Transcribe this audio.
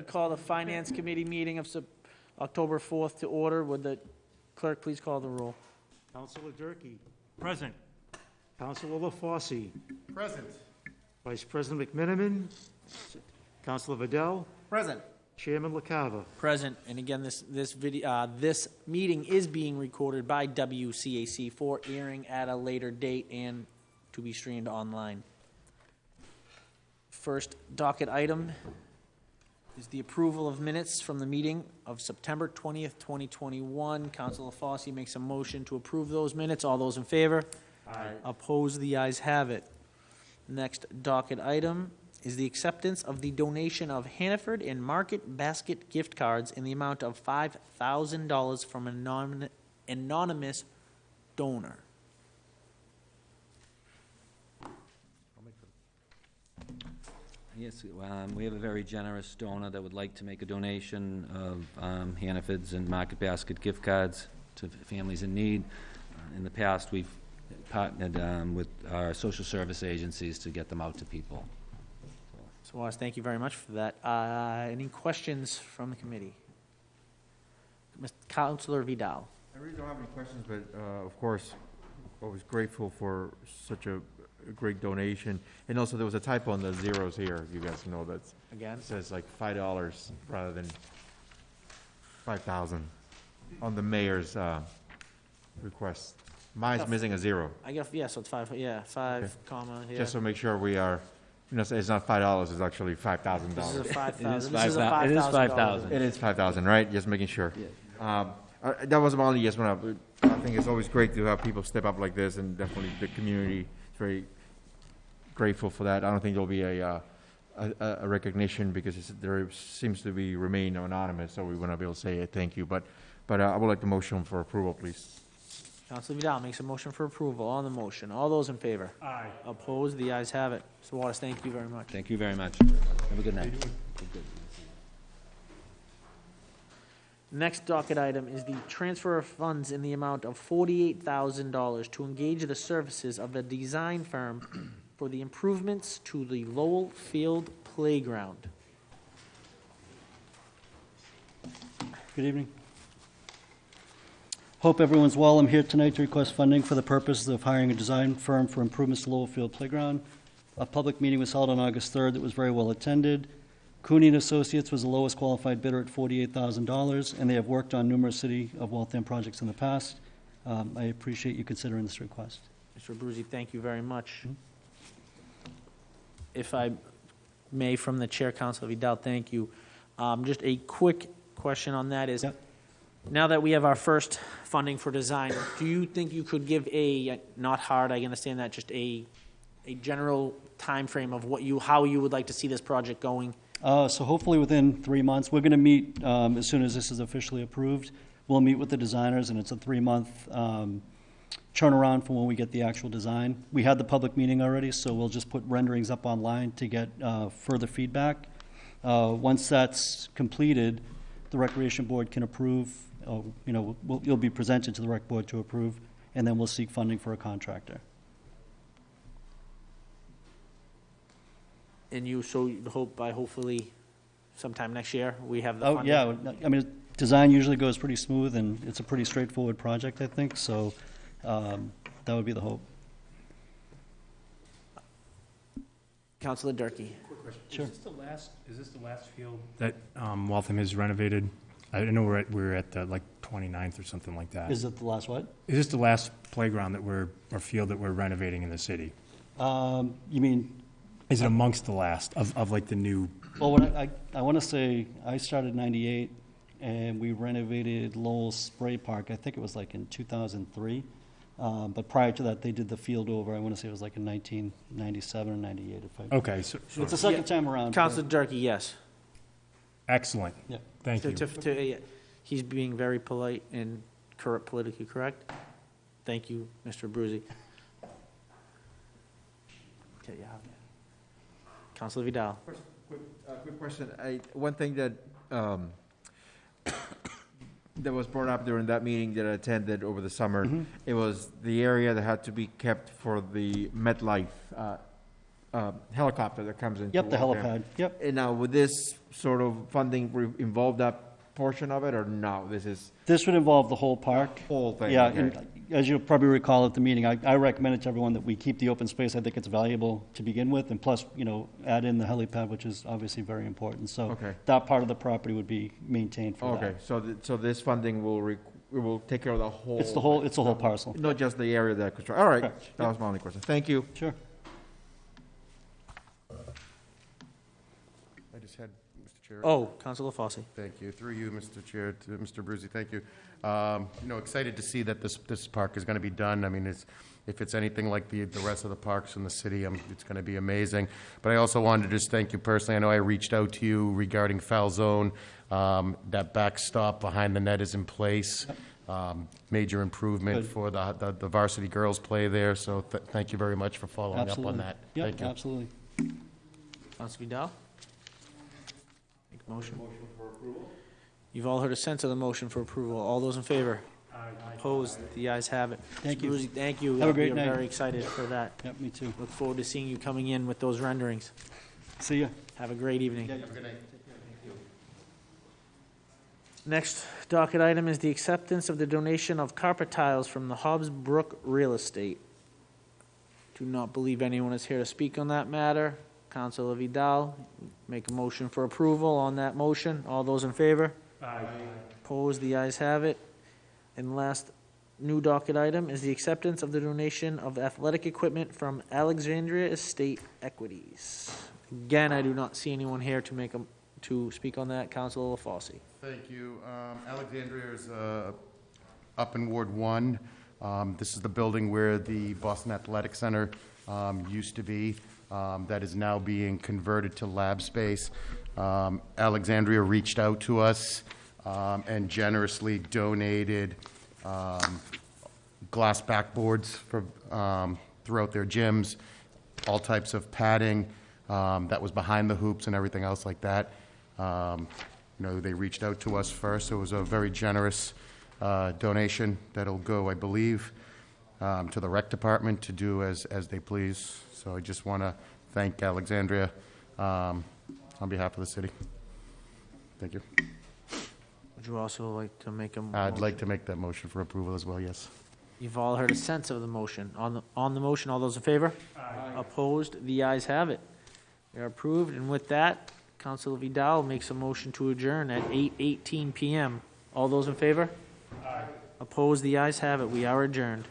we call the Finance Committee meeting of Sep- October 4th to order. Would the clerk please call the roll? Counselor Durkee. Present. Counselor LaFauci. Present. Vice President McMenamin. Counselor Vidal. Present. Chairman LaCava. Present, and again, this, this video, uh, this meeting is being recorded by WCAC for airing at a later date and to be streamed online. First docket item is the approval of minutes from the meeting of September twentieth, twenty twenty-one. Council Fossey makes a motion to approve those minutes. All those in favor? Aye. Opposed, the ayes have it. Next docket item is the acceptance of the donation of Hannaford and Market Basket gift cards in the amount of five thousand dollars from an anon- anonymous donor. Yes, um, we have a very generous donor that would like to make a donation of um, Hannaford's and Market Basket gift cards to families in need. Uh, In the past, we've partnered um, with our social service agencies to get them out to people. So, Wallace, thank you very much for that. Uh, any questions from the committee? Mr. Counselor Vidal. I really don't have any questions, but, uh, of course, always grateful for such a a great donation. And also, there was a typo on the zeros here, you guys know, that Again, says like five dollars rather than five thousand on the mayor's, uh, request. Mine's missing a zero, I guess, yeah, so it's five, yeah, five comma, yeah. just to make sure we are, you know, so it's not five dollars, it's actually five thousand is a dollars. five It is thousand, this is a five thou- five it is thousand dollars. 5,000. It is five thousand, right? Just making sure. Um, uh, that was my only, just wanna, I think it's always great to have people step up like this, and definitely the community is very grateful for that. I don't think there'll be a, uh, a, a- a recognition, because it's, there seems to be remain anonymous, so we wanna be able to say a thank you, but, but uh, I would like the motion for approval, please. Counselor Vidal makes a motion for approval on the motion. All those in favor? Aye. Opposed? The ayes have it. Mr. Waters, thank you very much. Thank you very much. Have a good night. Next docket item is the transfer of funds in the amount of forty-eight thousand dollars to engage the services of a design firm for the improvements to the Lowell Field Playground. Good evening. Hope everyone's well. I'm here tonight to request funding for the purpose of hiring a design firm for improvements to Lowell Field Playground. A public meeting was held on August 3rd that was very well attended. Cooney and Associates was the lowest qualified bidder at $48,000, and they have worked on numerous City of Waltham projects in the past. Um, I appreciate you considering this request. Mr. Abruzzi, thank you very much. If I may, from the Chair, Councilor Vidal, thank you. Um, Just a quick question on that is, Yep. now that we have our first funding for design, do you think you could give a, not hard, I understand that, just a, a general time frame of what you, how you would like to see this project going? Uh, So hopefully within three months, we're going to meet, um, as soon as this is officially approved, we'll meet with the designers, and it's a three-month um, turnaround from when we get the actual design. We had the public meeting already, so we'll just put renderings up online to get uh, further feedback. Uh, Once that's completed, the Recreation Board can approve, uh, you know, we'll- you'll be presented to the Rec Board to approve, and then we'll seek funding for a contractor. And you, so you hope by hopefully sometime next year, we have the Oh, funding? yeah, I mean, design usually goes pretty smooth, and it's a pretty straightforward project, I think, so um, that would be the hope. Councilor Durkee. Sure. Is this the last, is this the last field that um, Waltham has renovated? I know we're at, we're at the, like 29th or something like that. Is it the last what? Is this the last playground that we're, or field that we're renovating in the city? Um, You mean, Is it amongst the last of, of like the new, well, what I, I- I want to say, I started ninety-eight, and we renovated Lowell Spray Park, I think it was like in two thousand three. Um, But prior to that, they did the field over, I want to say it was like in nineteen ninety-seven or ninety-eight, if I, okay, so, it's the second time around. Councilor Durkee, yes. excellent. Yeah. Thank To- you. to- to- yeah, He's being very polite and correct, politically correct. Thank you, Mr. Abruzzi. Okay, yeah. Councilor Vidal. Quick, uh, quick question. I, one thing that, um, that was brought up during that meeting that I attended over the summer, Mhm. it was the area that had to be kept for the MedFlight, uh, uh, helicopter that comes in. Yep, the helipad, yep. And now, with this sort of funding re- involve that portion of it, or no? This is This would involve the whole park. whole thing? Yeah, okay. and as you'll probably recall at the meeting, I, I recommended to everyone that we keep the open space. I think it's valuable to begin with, and plus, you know, add in the helipad, which is obviously very important. So Okay. that part of the property would be maintained for Okay, that. so, th- so this funding will, re- it will take care of the whole? It's the whole, it's the whole parcel. Not just the area that construct, all right, Correct. that was my only question. Thank you. Sure. Just had, Mr. Chair. Oh, Counselor Fosse. Thank you. Through you, Mr. Chair, to Mr. Brucey, thank you. Um, You know, excited to see that this, this park is going to be done. I mean, it's, if it's anything like the, the rest of the parks in the city, um, it's going to be amazing. But I also wanted to just thank you personally. I know I reached out to you regarding foul zone. Um, That backstop behind the net is in place. Um, Major improvement Good. for the, the- the varsity girls play there, so th- thank you very much for following up on that. Yep, Thank you. absolutely. Counselor Vidal? Make a motion. You've all heard a sense of the motion for approval. All those in favor? Opposed? The ayes have it. Thank Mr. you. Thank you. Have a great We are night. very excited for that. Yep, me too. Look forward to seeing you coming in with those renderings. See ya. Have a great evening. Yeah. Next docket item is the acceptance of the donation of carpet tiles from the Hobbs Brook Real Estate. Do not believe anyone is here to speak on that matter. Counselor Vidal, make a motion for approval on that motion. All those in favor? Aye. Opposed, the ayes have it. And last new docket item is the acceptance of the donation of athletic equipment from Alexandria Estate Equities. Again, I do not see anyone here to make a, to speak on that. Counselor LaFauci. Thank you. Um, Alexandria is uh, up in Ward 1. Um, This is the building where the Boston Athletic Center um, used to be. Um, That is now being converted to lab space. Um, Alexandria reached out to us um, and generously donated um, glass backboards for, um, throughout their gyms, all types of padding um, that was behind the hoops and everything else like that. Um, You know, they reached out to us first. It was a very generous uh, donation that'll go, I believe, um, to the rec department to do as, as they please. So I just want to thank Alexandria um, on behalf of the city. Thank you. Would you also like to make a? I'd like to make that motion for approval as well, yes. You've all heard a sense of the motion. On the, on the motion, all those in favor? Opposed? The ayes have it. They are approved, and with that, Councilor Vidal makes a motion to adjourn at eight eighteen PM. All those in favor? Opposed? The ayes have it. We are adjourned.